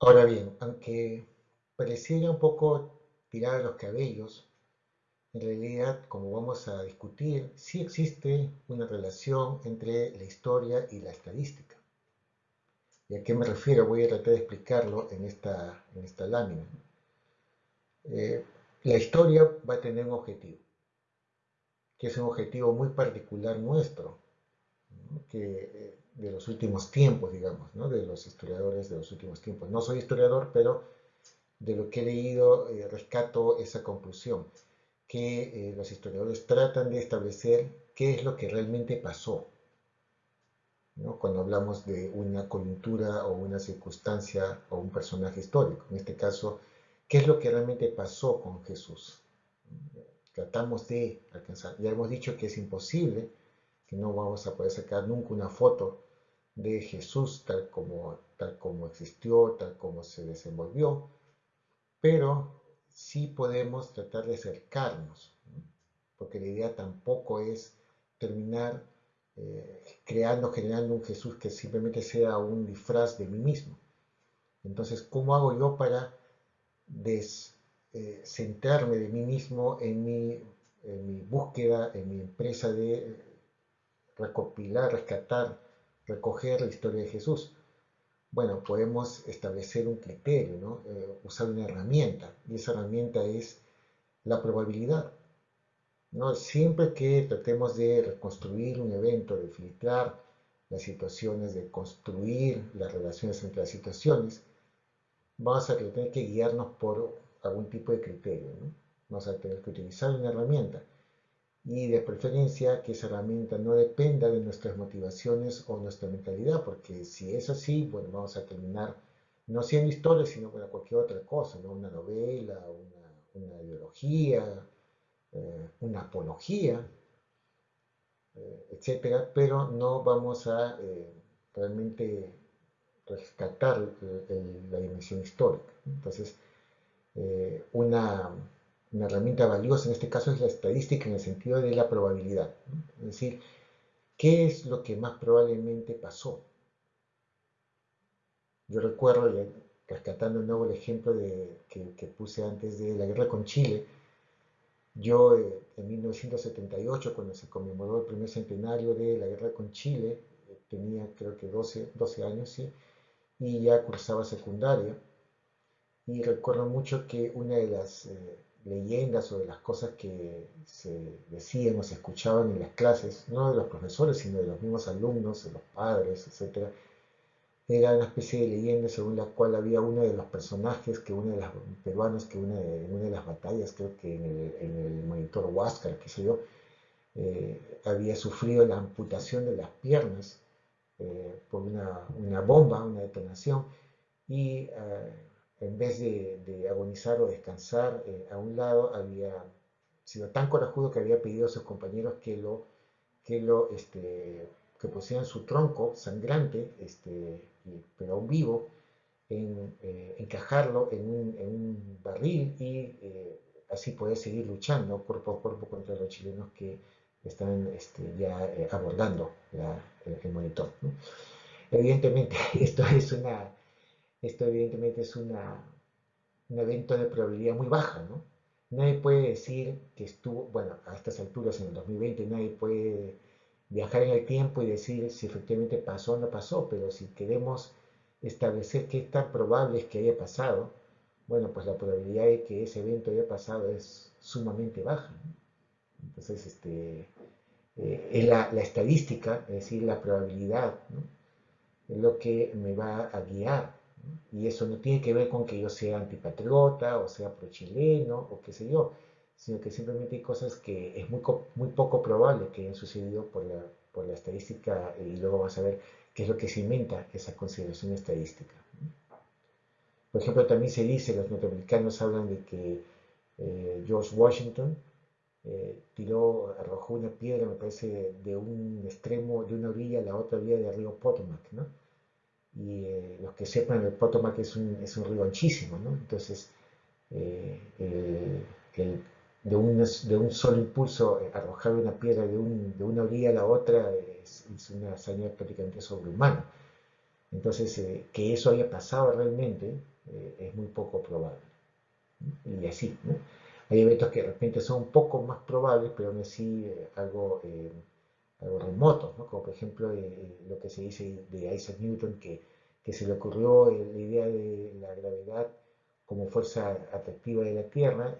Ahora bien, aunque pareciera un poco tirar los cabellos, en realidad, como vamos a discutir, sí existe una relación entre la historia y la estadística. ¿Y a qué me refiero? Voy a tratar de explicarlo en esta, en esta lámina. Eh, la historia va a tener un objetivo, que es un objetivo muy particular nuestro, que, eh, de los últimos tiempos, digamos, ¿no? de los historiadores de los últimos tiempos. No soy historiador, pero de lo que he leído eh, rescato esa conclusión que eh, los historiadores tratan de establecer qué es lo que realmente pasó. Cuando hablamos de una coyuntura o una circunstancia o un personaje histórico. En este caso, qué es lo que realmente pasó con Jesús. Tratamos de alcanzar. Ya hemos dicho que es imposible, que no vamos a poder sacar nunca una foto de Jesús tal como, tal como existió, tal como se desenvolvió, pero sí podemos tratar de acercarnos, porque la idea tampoco es terminar eh, creando, generando un Jesús que simplemente sea un disfraz de mí mismo. Entonces, ¿cómo hago yo para descentrarme eh, de mí mismo en mi, en mi búsqueda, en mi empresa de recopilar, rescatar, recoger la historia de Jesús? bueno, podemos establecer un criterio, ¿no? Eh, usar una herramienta, y esa herramienta es la probabilidad. ¿no? Siempre que tratemos de reconstruir un evento, de filtrar las situaciones, de construir las relaciones entre las situaciones, vamos a tener que guiarnos por algún tipo de criterio. ¿no? Vamos a tener que utilizar una herramienta y de preferencia que esa herramienta no dependa de nuestras motivaciones o nuestra mentalidad, porque si es así, bueno, vamos a terminar no siendo historia, sino bueno, cualquier otra cosa, ¿no? una novela, una, ideología, eh, una apología, eh, etcétera, pero no vamos a eh, realmente rescatar la dimensión histórica. Entonces, una una herramienta valiosa en este caso es la estadística en el sentido de la probabilidad. Es decir, ¿qué es lo que más probablemente pasó? Yo recuerdo, rescatando de nuevo el ejemplo de, que, puse antes de la guerra con Chile, yo eh, en 1978, cuando se conmemoró el primer centenario de la guerra con Chile, eh, tenía creo que 12, 12 años, ¿sí? y ya cursaba secundaria, y recuerdo mucho que una de las... Eh, leyendas o de las cosas que se decían o se escuchaban en las clases, no de los profesores, sino de los mismos alumnos, de los padres, etc., era una especie de leyenda según la cual había uno de los personajes que uno de los peruanos que una de, en una de las batallas, creo que en el, monitor Huáscar, qué sé yo, eh, había sufrido la amputación de las piernas eh, por una, una, bomba, una detonación, y eh, en vez de, agonizar o descansar eh, a un lado, había sido tan corajudo que había pedido a sus compañeros que lo, que lo, este, que pusieran su tronco sangrante, este, pero aún vivo, en, eh, encajarlo en un, barril y eh, así poder seguir luchando cuerpo a cuerpo contra los chilenos que están este, ya abordando el, monitor. Evidentemente, esto es una esto evidentemente es una, un evento de probabilidad muy baja, ¿no? Nadie puede decir que estuvo, bueno, a estas alturas en el 2020 nadie puede viajar en el tiempo y decir si efectivamente pasó o no pasó, pero si queremos establecer qué tan probable es que haya pasado, bueno, pues la probabilidad de que ese evento haya pasado es sumamente baja. Entonces, este, eh, la, la, estadística, es decir, la probabilidad, ¿no? es lo que me va a guiar y eso no tiene que ver con que yo sea antipatriota o sea pro-chileno o qué sé yo, sino que simplemente hay cosas que es muy, muy poco probable que hayan sucedido por la, por la estadística y luego vamos a ver qué es lo que se inventa esa consideración estadística. Por ejemplo, también se dice, los norteamericanos hablan de que eh, George Washington eh, tiró, arrojó una piedra, me parece, de un extremo, de una orilla a la otra orilla del río Potomac, ¿no? Y eh, los que sepan, el Potomac es un, es un río anchísimo, ¿no? Entonces, eh, de, un, de, un, solo impulso, eh, arrojar una piedra de, un, de, una orilla a la otra es, una hazaña prácticamente sobrehumana. Entonces, eh, que eso haya pasado realmente eh, es muy poco probable. Y así, ¿no? Hay eventos que de repente son un poco más probables, pero aún así eh, algo, algo remotos, ¿no? Como por ejemplo lo que se dice de Isaac Newton, que, que se le ocurrió la idea de la gravedad como fuerza atractiva de la Tierra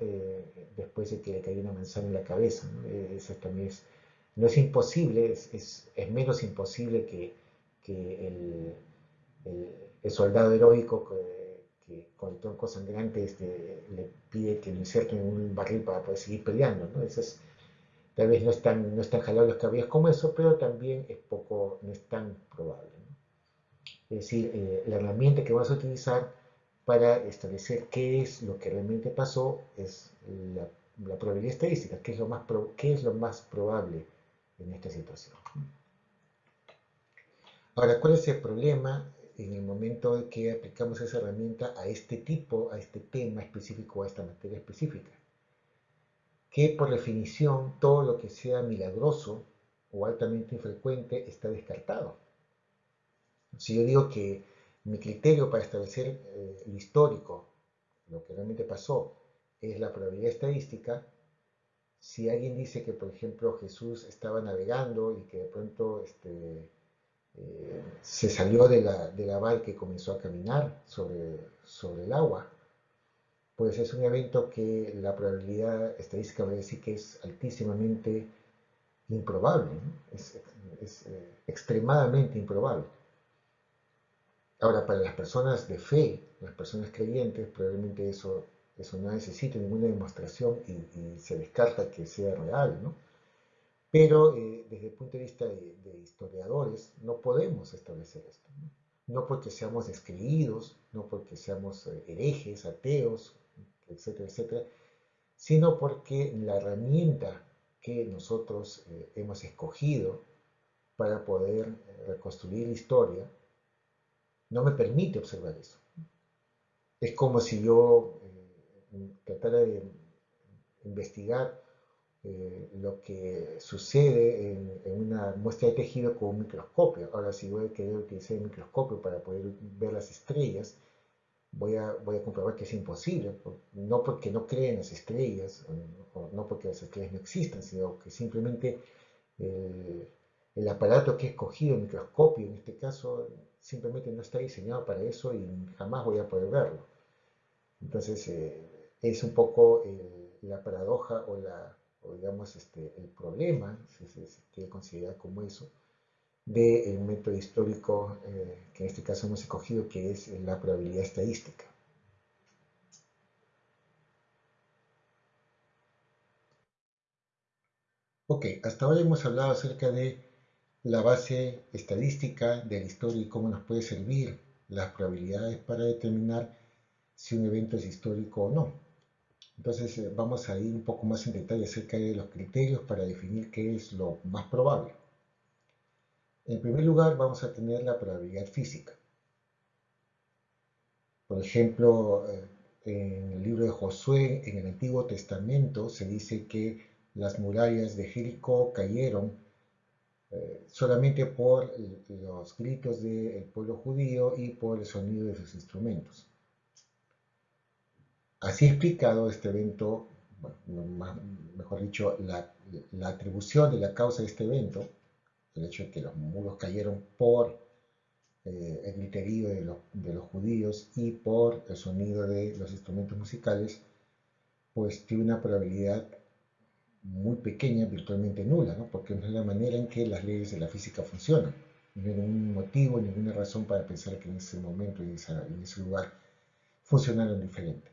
después de que le cayó una manzana en la cabeza. ¿no? eso también es, no es imposible, es, es, es menos imposible que, que el, el, soldado heroico que, con el tronco sangrante este, le pide que lo inserten en un barril para poder seguir peleando. ¿no? es, tal vez no están, no están jalados los cabellos como eso, pero también es poco, no es tan probable. Es decir, eh, la herramienta que vamos a utilizar para establecer qué es lo que realmente pasó es la, probabilidad estadística, qué es, lo más qué es lo más probable en esta situación. Ahora, ¿cuál es el problema en el momento de que aplicamos esa herramienta a este tipo, a este tema específico, a esta materia específica. Que por definición todo lo que sea milagroso o altamente infrecuente está descartado. Si yo digo que mi criterio para establecer eh, el histórico, lo que realmente pasó, es la probabilidad estadística, si alguien dice que, por ejemplo, Jesús estaba navegando y que de pronto este, eh, se salió de la, barca y comenzó a caminar sobre el agua, pues es un evento que la probabilidad estadística va a decir que es altísimamente improbable, es, eh, extremadamente improbable. Ahora, para las personas de fe, las personas creyentes, probablemente eso, eso no necesita ninguna demostración y, se descarta que sea real, ¿no? Pero eh, desde el punto de vista de, historiadores no podemos establecer esto. ¿no? porque seamos descreídos, no porque seamos eh, herejes, ateos, etcétera, etcétera, sino porque la herramienta que nosotros eh, hemos escogido para poder reconstruir la historia no me permite observar eso. Es como si yo tratara de investigar eh, lo que sucede en, una muestra de tejido con un microscopio. Ahora, si voy a querer utilizar el microscopio para poder ver las estrellas, voy a, voy a comprobar que es imposible, no porque no creen las estrellas, o no porque las estrellas no existan, sino que simplemente el, aparato que he escogido, el microscopio en este caso, simplemente no está diseñado para eso y jamás voy a poder verlo. Entonces, eh, es un poco la paradoja o la, digamos este, el problema, si se, quiere considerar como eso, del método histórico eh, que en este caso hemos escogido, que es la probabilidad estadística. Ok, hasta ahora hemos hablado acerca de la base estadística de la historia y cómo nos puede servir las probabilidades para determinar si un evento es histórico o no. Entonces eh, vamos a ir un poco más en detalle acerca de los criterios para definir qué es lo más probable. En primer lugar vamos a tener la probabilidad física. Por ejemplo, eh, en el libro de Josué, en el Antiguo Testamento, se dice que las murallas de Jericó cayeron eh, solamente por los gritos del pueblo judío y por el sonido de sus instrumentos. Así explicado este evento, mejor dicho, la, atribución de la causa de este evento, el hecho de que los muros cayeron por eh, el griterío de, los judíos y por el sonido de los instrumentos musicales, pues tiene una probabilidad muy pequeña, virtualmente nula, ¿no? porque no es la manera en que las leyes de la física funcionan. No hay ningún motivo, ninguna razón para pensar que en ese momento y en ese lugar funcionaron diferente.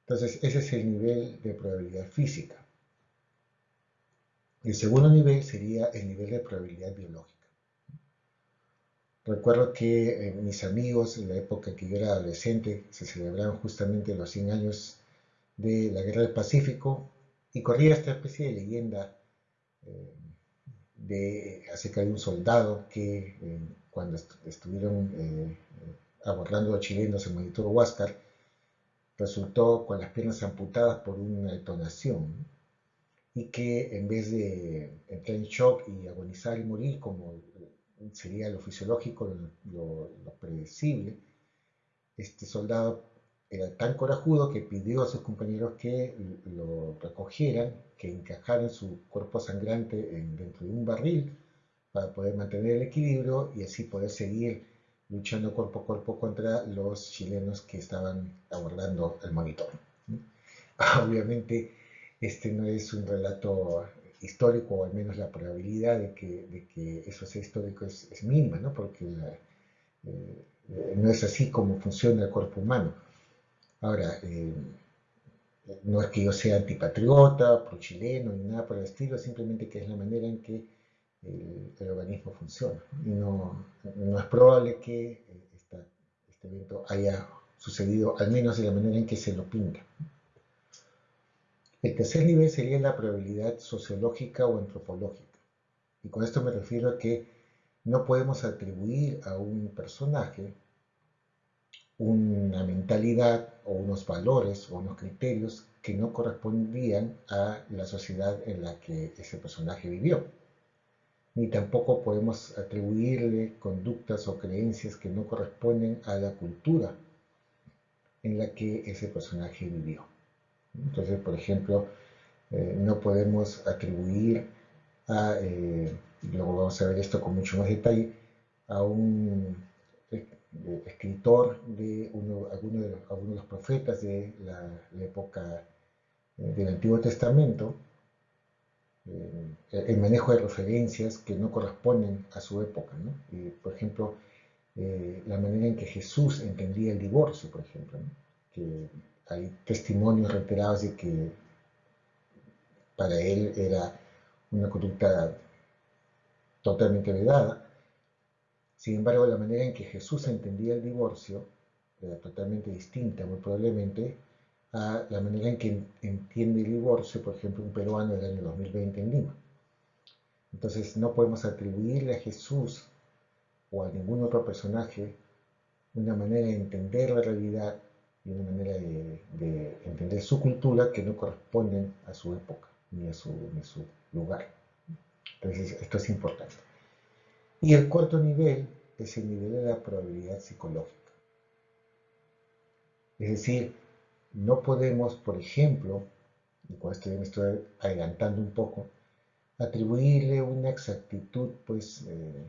Entonces, ese es el nivel de probabilidad física. El segundo nivel sería el nivel de probabilidad biológica. Recuerdo que eh, mis amigos, en la época en que yo era adolescente, se celebraban justamente los 100 años de la Guerra del Pacífico y corría esta especie de leyenda eh, de, acerca de un soldado que eh, cuando estuvieron abordando a chilenos en Monitor Huáscar, resultó con las piernas amputadas por una detonación y que en vez de entrar en shock y agonizar y morir como sería lo fisiológico, lo, predecible, este soldado era tan corajudo que pidió a sus compañeros que lo recogieran, que encajaran su cuerpo sangrante dentro de un barril para poder mantener el equilibrio y así poder seguir luchando cuerpo a cuerpo contra los chilenos que estaban abordando el monitor. Obviamente este no es un relato histórico, o al menos la probabilidad de que, eso sea histórico es, mínima, ¿no? porque eh, no es así como funciona el cuerpo humano. Ahora, eh, no es que yo sea antipatriota, pro-chileno, ni nada por el estilo, simplemente que es la manera en que el, organismo funciona. Y no, es probable que eh, este evento haya sucedido, al menos de la manera en que se lo pinta. El tercer nivel sería la probabilidad sociológica o antropológica. Y con esto me refiero a que no podemos atribuir a un personaje una mentalidad o unos valores o unos criterios que no correspondían a la sociedad en la que ese personaje vivió. Ni tampoco podemos atribuirle conductas o creencias que no corresponden a la cultura en la que ese personaje vivió. Entonces, por ejemplo, eh, no podemos atribuir a, eh, luego vamos a ver esto con mucho más detalle, a un eh, escritor de uno, alguno, de los, de los profetas de la, época del Antiguo Testamento, el manejo de referencias que no corresponden a su época. por ejemplo, la manera en que Jesús entendía el divorcio, por ejemplo, que hay testimonios reiterados de que para él era una conducta totalmente vedada. Sin embargo, la manera en que Jesús entendía el divorcio era totalmente distinta, muy probablemente, a la manera en que entiende el divorcio, por ejemplo, un peruano del año 2020 en Lima. Entonces, no podemos atribuirle a Jesús o a ningún otro personaje una manera de entender la realidad y una manera de, entender su cultura que no corresponden a su época ni a su, lugar. Entonces, esto es importante. Y el cuarto nivel es el nivel de la probabilidad psicológica. Es decir, no podemos, por ejemplo, y con esto me estoy adelantando un poco, atribuirle una exactitud pues eh,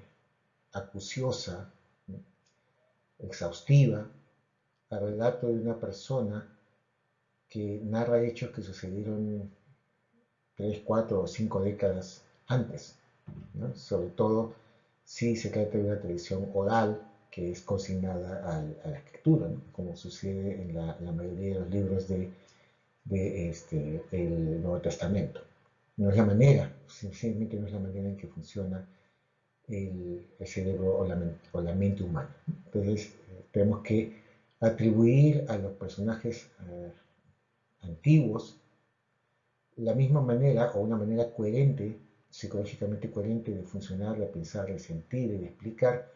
acuciosa, exhaustiva, relato de una persona que narra hechos que sucedieron tres, cuatro o cinco décadas antes, sobre todo si se trata de una tradición oral que es consignada a, la escritura, como sucede en la, mayoría de los libros de, este, el Nuevo Testamento. No es la manera, simplemente no es la manera en que funciona el, cerebro o la, o la, mente humana. Entonces, eh, tenemos que atribuir a los personajes eh, antiguos la misma manera o una manera coherente, psicológicamente coherente de funcionar, de pensar, de sentir de explicar,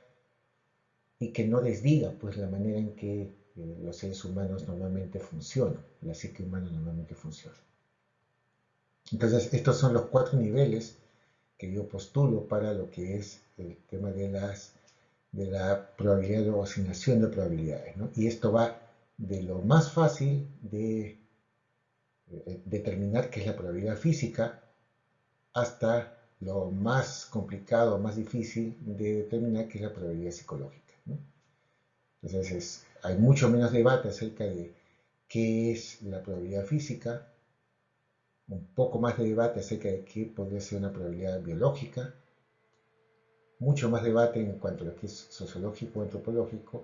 y que no desdiga pues la manera en que eh, los seres humanos normalmente funcionan, la psique humana normalmente funciona. Entonces, estos son los cuatro niveles que yo postulo para lo que es el tema de las de la probabilidad o asignación de probabilidades. Y esto va de lo más fácil de eh, determinar qué es la probabilidad física hasta lo más complicado, más difícil de determinar qué es la probabilidad psicológica. Entonces hay mucho menos debate acerca de qué es la probabilidad física, un poco más de debate acerca de qué podría ser una probabilidad biológica, mucho más debate en cuanto a lo que es sociológico, antropológico,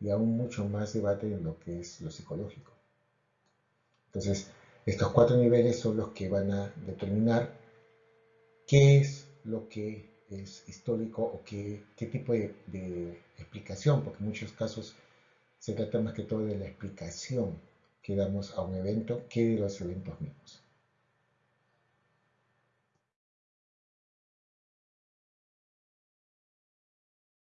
y aún mucho más debate en lo que es lo psicológico. Entonces, estos cuatro niveles son los que van a determinar qué es lo que es histórico o qué, qué tipo de, de, explicación, porque en muchos casos se trata más que todo de la explicación que damos a un evento que de los eventos mismos.